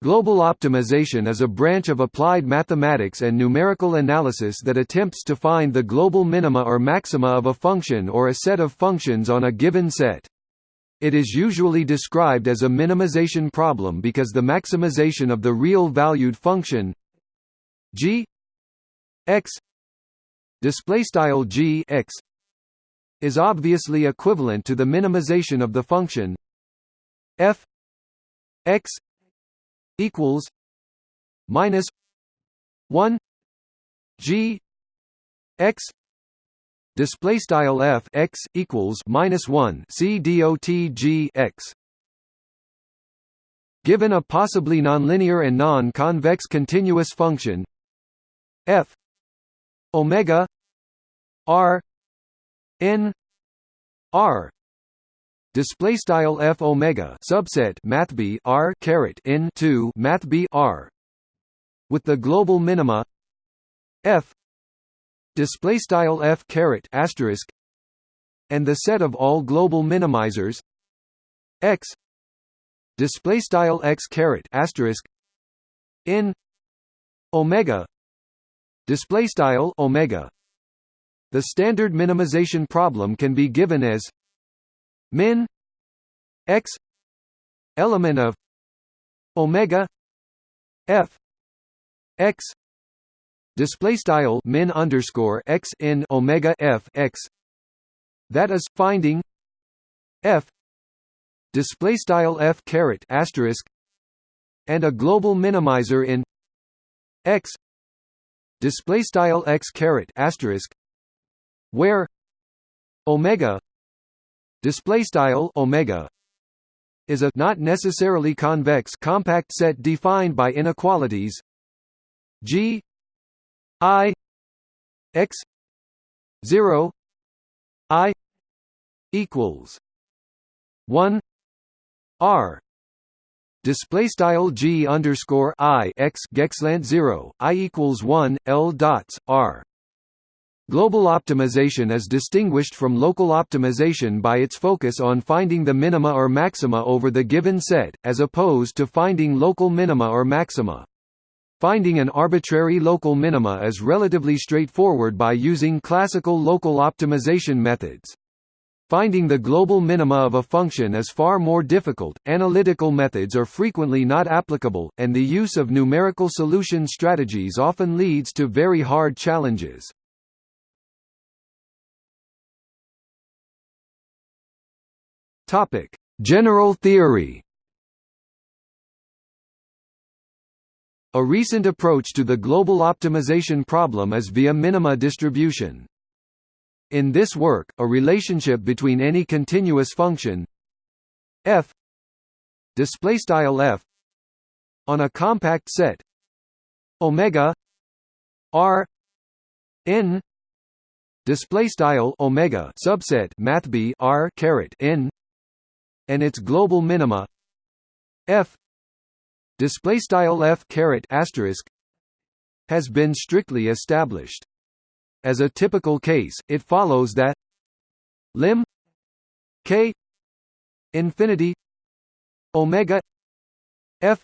Global optimization is a branch of applied mathematics and numerical analysis that attempts to find the global minima or maxima of a function or a set of functions on a given set. It is usually described as a minimization problem because the maximization of the real valued function g x displaystyle g x is obviously equivalent to the minimization of the function f x equals minus one G X display style f x equals minus one c dot g x. Given a possibly nonlinear and non-convex continuous function f omega r n r display style f omega subset math b r caret in 2 math b r. With the global minima f. Display style f caret asterisk. And the set of all global minimizers x. Display style x caret asterisk. In omega. Display style omega. The standard minimization problem can be given as min x element of omega f x display style min underscore x in omega f x. That is finding f display style f caret asterisk and a global minimizer in x display style x caret asterisk where omega display style omega is a not necessarily convex compact set defined by inequalities g i x 0 i equals 1 r. Display style g underscore i x geqslant 0 i equals 1 l dots r Global optimization is distinguished from local optimization by its focus on finding the minima or maxima over the given set, as opposed to finding local minima or maxima. Finding an arbitrary local minima is relatively straightforward by using classical local optimization methods. Finding the global minima of a function is far more difficult, analytical methods are frequently not applicable, and the use of numerical solution strategies often leads to very hard challenges. Topic: General theory. A recent approach to the global optimization problem is via minima distribution. In this work, a relationship between any continuous function f displaystyle f on a compact set omega r n display style omega subset math b r caret n and its global minima f display style f caret asterisk has been strictly established. As a typical case, it follows that lim k infinity omega f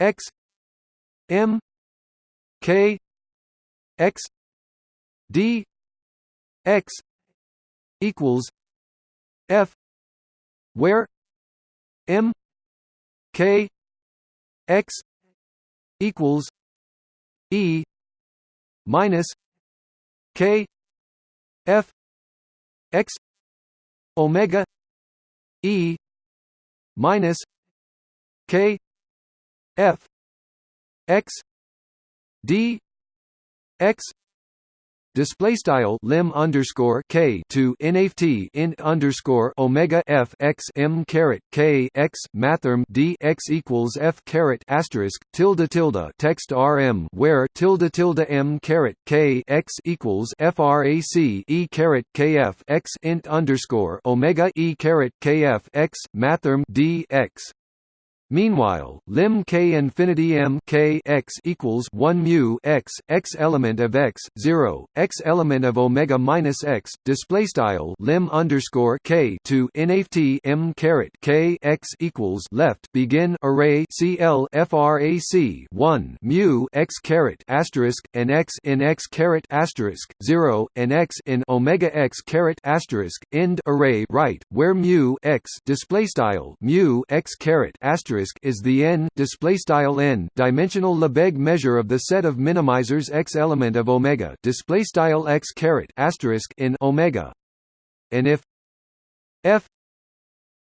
x m k x d x equals f where m k x equals e minus k f x omega e minus k f x d x display style lim underscore k to nft in underscore omega f x m caret k x mathrm d x equals f caret asterisk tilde tilde text rm where tilde tilde m caret k x equals frac e caret kf x int underscore omega e caret kf x mathrm d x Meanwhile, lim k infinity m k x equals 1 mu x x element of x 0 x element of omega minus x display style lim underscore k to nft m caret k x equals left begin array cl frac 1 mu x caret asterisk and x in x caret asterisk 0 and x in omega x caret asterisk end array right where mu x display style mu x caret asterisk is the n display style n dimensional Lebesgue measure of the set of minimizers x element of omega display style x caret asterisk in omega, and if f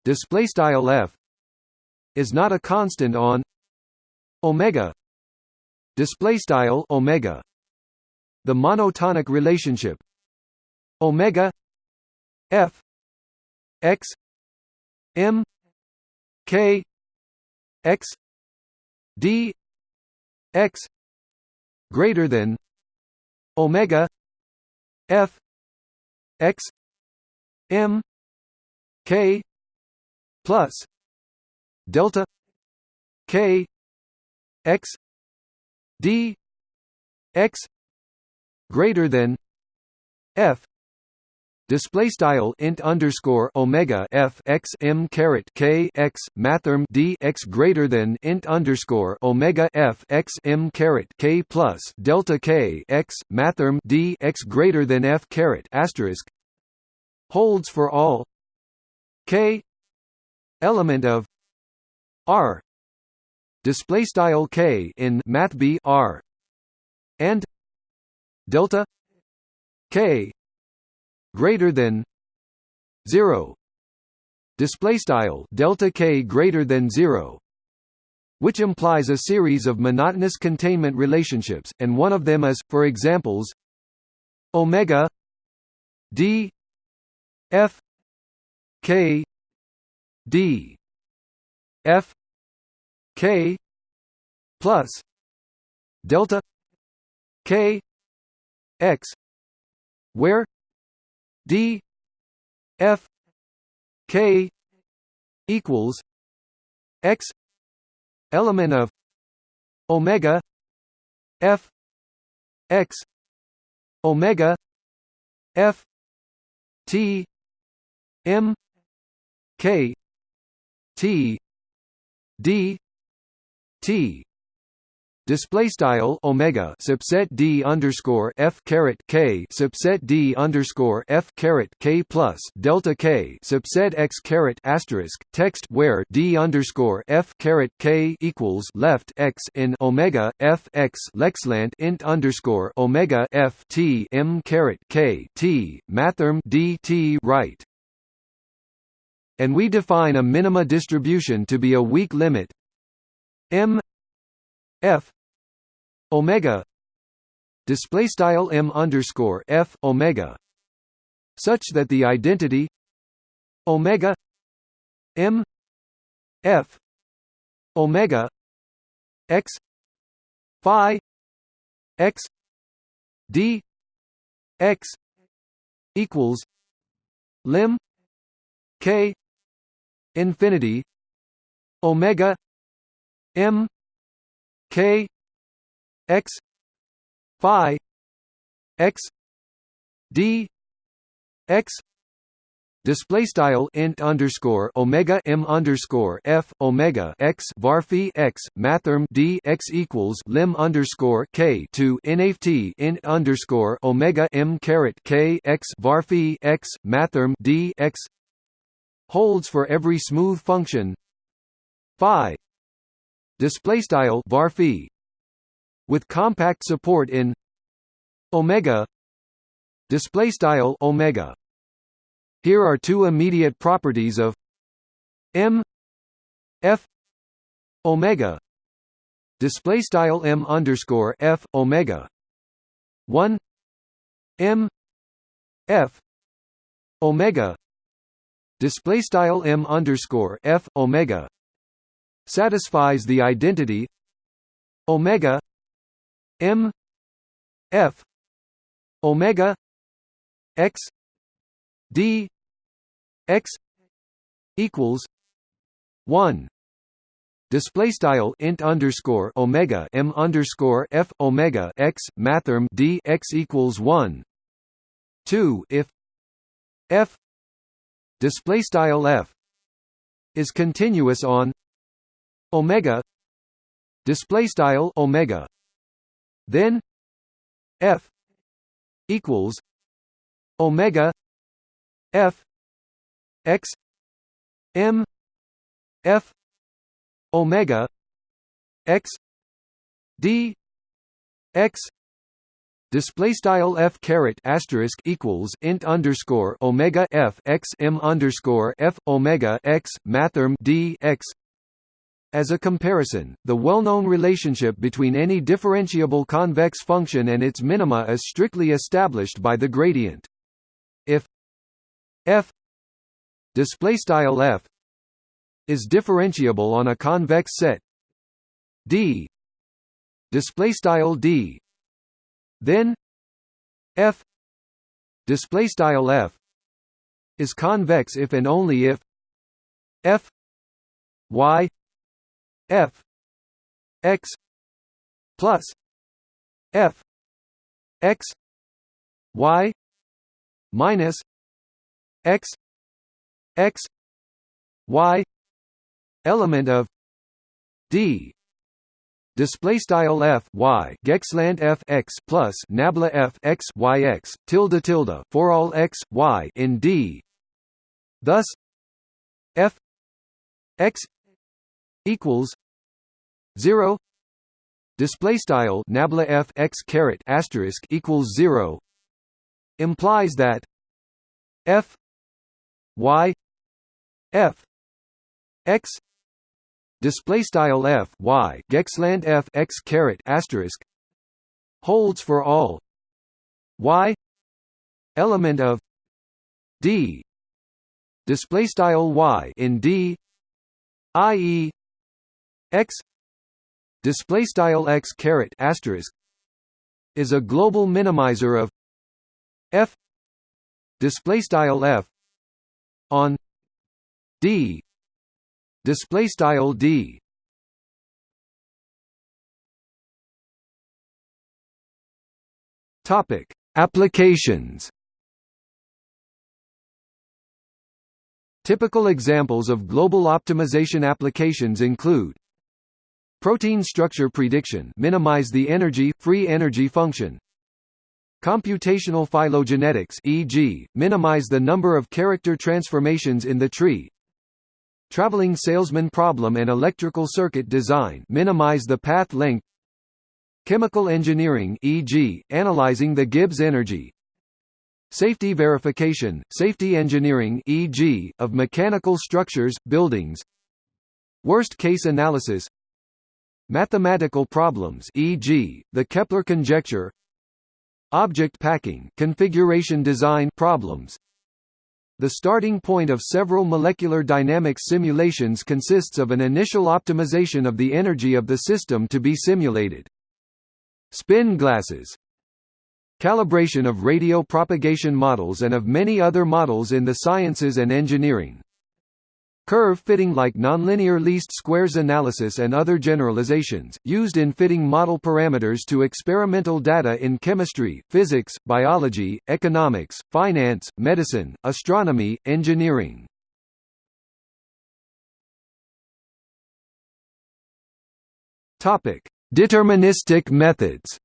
display style f is not a constant on omega display style omega the monotonic relationship omega f x m k x d x greater than omega f x m k plus delta k x d x greater than f display style int underscore omega f x m caret k x mathrm d x greater than int underscore omega f x m caret k plus delta k x mathrm d x greater than f caret asterisk holds for all k element of r. Display style k in math b r and delta k greater than 0 display style delta k greater than 0 which implies a series of monotonous containment relationships and one of them is for examples omega d f k d f k plus delta k x where d f k equals x element of omega f x omega f t m k t d t display style omega subset d underscore f caret k subset d underscore f caret k plus delta k subset x caret asterisk text where d underscore f caret k equals left x in omega f x leqslant int underscore omega f t m caret k t mathrm d t right. And we define a minima distribution to be a weak limit m f omega. Display style m underscore f omega. Such that the identity omega m f omega x phi x d x equals lim k infinity omega m k x phi x d x display style int underscore omega m underscore f omega x varphi x mathrm d x equals lim underscore k to nft int underscore omega m caret k x varphi x mathrm d x holds for every smooth function phi display style varphi with compact support in omega display style omega. Here are two immediate properties of m f omega display style m underscore f omega. 1 m f omega display style m underscore f omega satisfies the identity omega m f omega x d x equals 1 display style int underscore omega m underscore f omega x mathrm d x equals one. Two if f display style f is continuous on omega display style omega then f equals omega f x m f omega x d x display style f caret asterisk equals int underscore omega f x m underscore f omega x mathrm d x as a comparison, the well-known relationship between any differentiable convex function and its minima is strictly established by the gradient. If f display style f is differentiable on a convex set D display style D then F display style F is convex if and only if F Y F. X. Plus. F. X. Y. Minus. X. X. Y. Element of D. Display style f. Y. geqslant f. X plus nabla f. X y x tilde tilde for all x y in D. Thus, f. X equals zero. Display style nabla f x caret asterisk equals zero implies that f y f x display style f y geqslant f x caret asterisk holds for all y element of d display style y in d i.e. x display style x caret asterisk is a global minimizer of f display style f on d display style d. Topic applications. Typical examples of global optimization applications include Protein structure prediction minimize the energy, free energy function Computational phylogenetics e.g., minimize the number of character transformations in the tree Traveling salesman problem and electrical circuit design minimize the path length Chemical engineering e.g., analyzing the Gibbs energy Safety verification, safety engineering e.g., of mechanical structures, buildings Worst-case analysis Mathematical problems e.g., the Kepler conjecture Object packing configuration design problems the starting point of several molecular dynamics simulations consists of an initial optimization of the energy of the system to be simulated. Spin glasses Calibration of radio propagation models and of many other models in the sciences and engineering Curve fitting like nonlinear least squares analysis and other generalizations, used in fitting model parameters to experimental data in chemistry, physics, biology, economics, finance, medicine, astronomy, engineering. Deterministic methods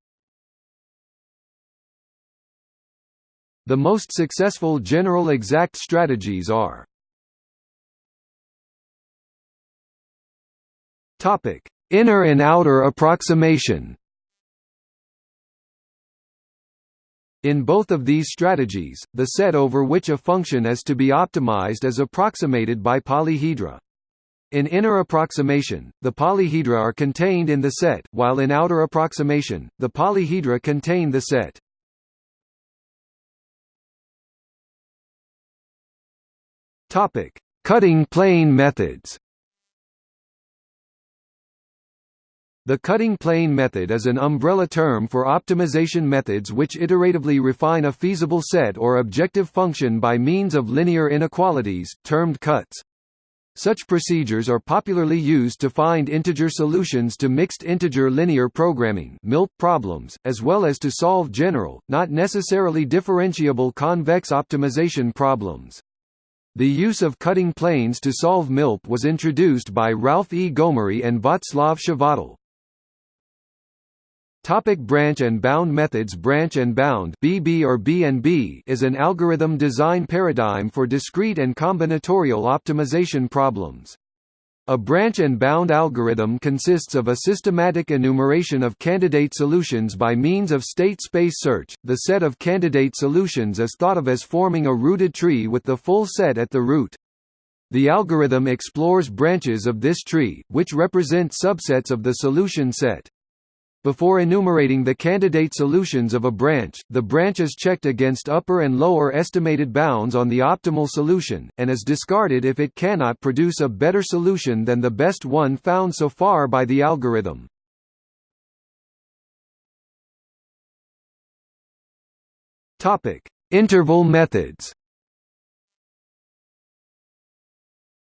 The most successful general exact strategies are Topic: Inner and outer approximation. In both of these strategies, the set over which a function is to be optimized is approximated by polyhedra. In inner approximation, the polyhedra are contained in the set, while in outer approximation, the polyhedra contain the set. Topic: Cutting plane methods. The cutting plane method is an umbrella term for optimization methods which iteratively refine a feasible set or objective function by means of linear inequalities, termed cuts. Such procedures are popularly used to find integer solutions to mixed integer linear programming problems, as well as to solve general, not necessarily differentiable convex optimization problems. The use of cutting planes to solve MILP was introduced by Ralph E. Gomory and Václav Chvátal. Topic branch and bound methods Branch and bound BB or BNB is an algorithm design paradigm for discrete and combinatorial optimization problems. A branch and bound algorithm consists of a systematic enumeration of candidate solutions by means of state space search. The set of candidate solutions is thought of as forming a rooted tree with the full set at the root. The algorithm explores branches of this tree, which represent subsets of the solution set. Before enumerating the candidate solutions of a branch, the branch is checked against upper and lower estimated bounds on the optimal solution, and is discarded if it cannot produce a better solution than the best one found so far by the algorithm. Interval methods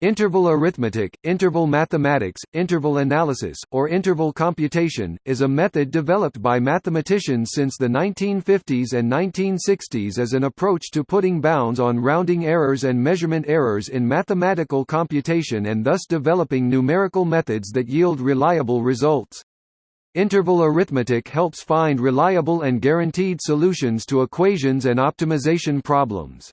Interval arithmetic, interval mathematics, interval analysis, or interval computation, is a method developed by mathematicians since the 1950s and 1960s as an approach to putting bounds on rounding errors and measurement errors in mathematical computation and thus developing numerical methods that yield reliable results. Interval arithmetic helps find reliable and guaranteed solutions to equations and optimization problems.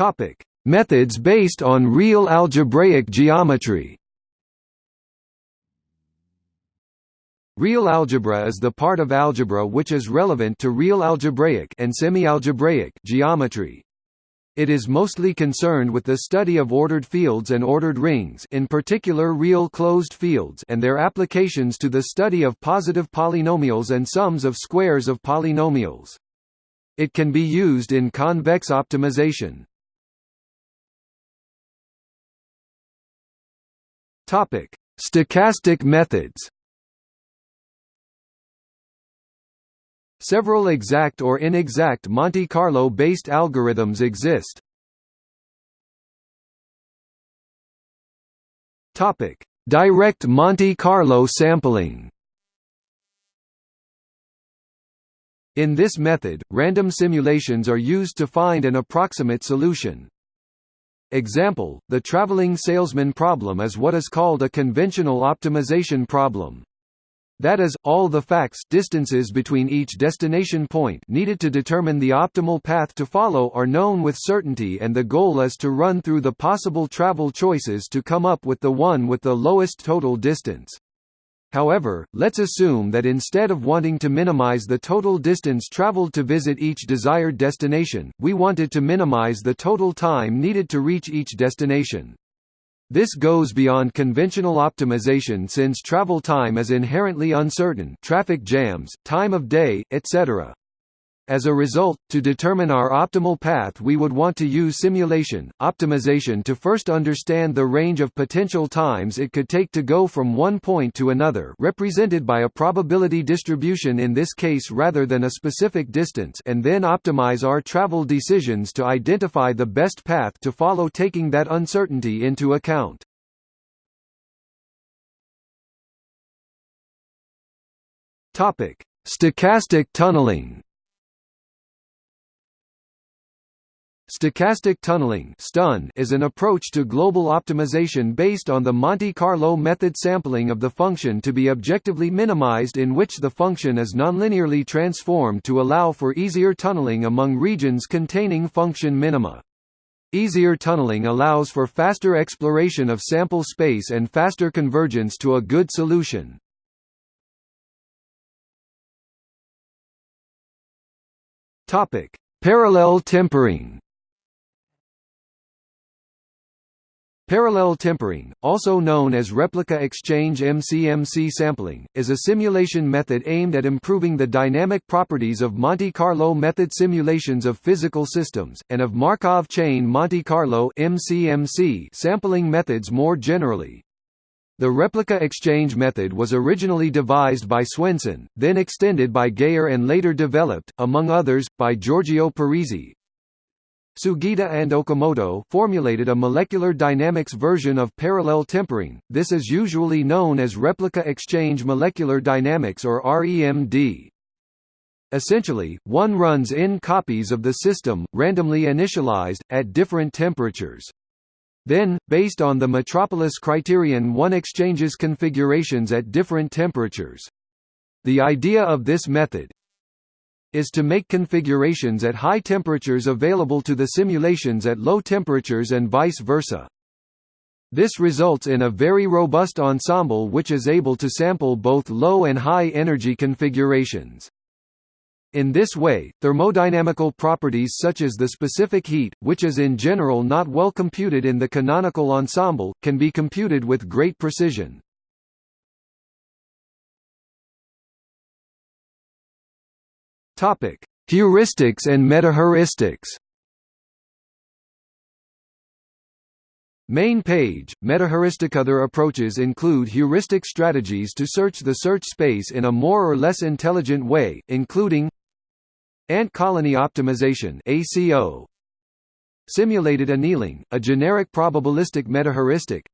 Topic: Methods based on real algebraic geometry. Real algebra is the part of algebra which is relevant to real algebraic and semi-algebraic geometry. It is mostly concerned with the study of ordered fields and ordered rings in particular real closed fields and their applications to the study of positive polynomials and sums of squares of polynomials. It can be used in convex optimization. Topic: Stochastic methods. Several exact or inexact Monte Carlo-based algorithms exist. Topic: Direct Monte Carlo sampling. In this method, random simulations are used to find an approximate solution. Example, the traveling salesman problem is what is called a conventional optimization problem. That is, all the facts distances between each destination point needed to determine the optimal path to follow are known with certainty and the goal is to run through the possible travel choices to come up with the one with the lowest total distance. However, let's assume that instead of wanting to minimize the total distance traveled to visit each desired destination, we wanted to minimize the total time needed to reach each destination. This goes beyond conventional optimization since travel time is inherently uncertain traffic jams, time of day, etc. As a result, to determine our optimal path we would want to use simulation, optimization to first understand the range of potential times it could take to go from one point to another represented by a probability distribution in this case rather than a specific distance and then optimize our travel decisions to identify the best path to follow taking that uncertainty into account. Stochastic tunneling Stochastic tunneling is an approach to global optimization based on the Monte Carlo method sampling of the function to be objectively minimized in which the function is nonlinearly transformed to allow for easier tunneling among regions containing function minima. Easier tunneling allows for faster exploration of sample space and faster convergence to a good solution. Parallel tempering Parallel tempering, also known as replica exchange MCMC sampling, is a simulation method aimed at improving the dynamic properties of Monte Carlo method simulations of physical systems, and of Markov chain Monte Carlo MCMC sampling methods more generally. The replica exchange method was originally devised by Swendsen, then extended by Geyer and later developed, among others, by Giorgio Parisi, Sugita and Okamoto formulated a molecular dynamics version of parallel tempering, this is usually known as replica exchange molecular dynamics or REMD. Essentially, one runs n copies of the system, randomly initialized, at different temperatures. Then, based on the Metropolis criterion one exchanges configurations at different temperatures. The idea of this method, is to make configurations at high temperatures available to the simulations at low temperatures and vice versa. This results in a very robust ensemble which is able to sample both low and high energy configurations. In this way, thermodynamical properties such as the specific heat, which is in general not well computed in the canonical ensemble, can be computed with great precision. Topic: Heuristics and metaheuristics. Main page, Metaheuristic Other approaches include heuristic strategies to search the search space in a more or less intelligent way, including Ant colony optimization ACO, Simulated annealing, a generic probabilistic metaheuristic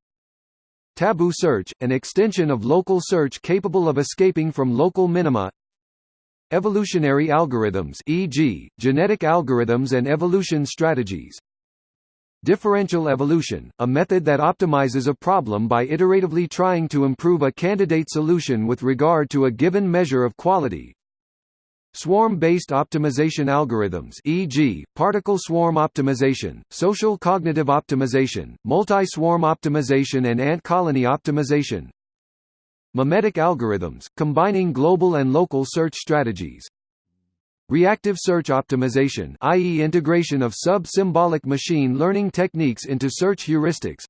Tabu search, an extension of local search capable of escaping from local minima Evolutionary algorithms e.g., genetic algorithms and evolution strategies Differential evolution, a method that optimizes a problem by iteratively trying to improve a candidate solution with regard to a given measure of quality Swarm-based optimization algorithms e.g., particle swarm optimization, social cognitive optimization, multi-swarm optimization and ant colony optimization Memetic algorithms, combining global and local search strategies. Reactive search optimization i.e. integration of sub-symbolic machine learning techniques into search heuristics.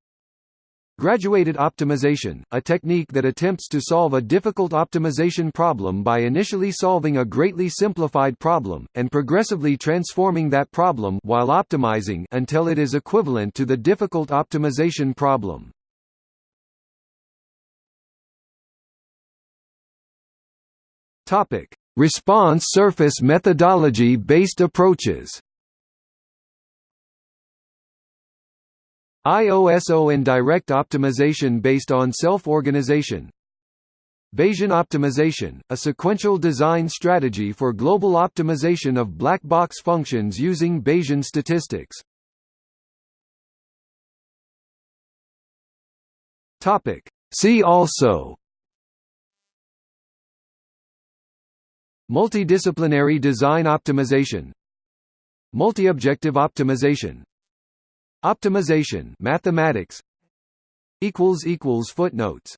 Graduated optimization, a technique that attempts to solve a difficult optimization problem by initially solving a greatly simplified problem, and progressively transforming that problem while optimizing until it is equivalent to the difficult optimization problem. Topic: Response surface methodology-based approaches. IOSO and direct optimization based on self-organization. Bayesian optimization, a sequential design strategy for global optimization of black box functions using Bayesian statistics. Topic: See also Multidisciplinary design optimization. Multi-objective optimization. Optimization mathematics. Footnotes